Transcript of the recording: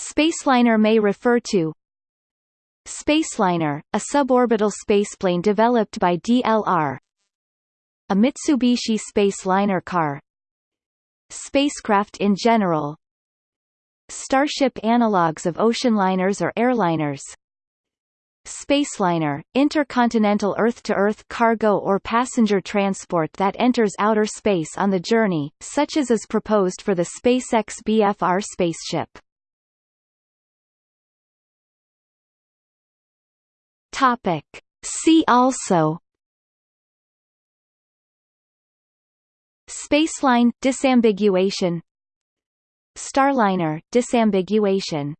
Spaceliner may refer to Spaceliner, a suborbital spaceplane developed by DLR a Mitsubishi Spaceliner car. Spacecraft in general. Starship analogues of ocean liners or airliners. Spaceliner, intercontinental Earth-to-Earth -Earth cargo or passenger transport that enters outer space on the journey, such as is proposed for the SpaceX BFR spaceship. Topic. See also Spaceline disambiguation Starliner disambiguation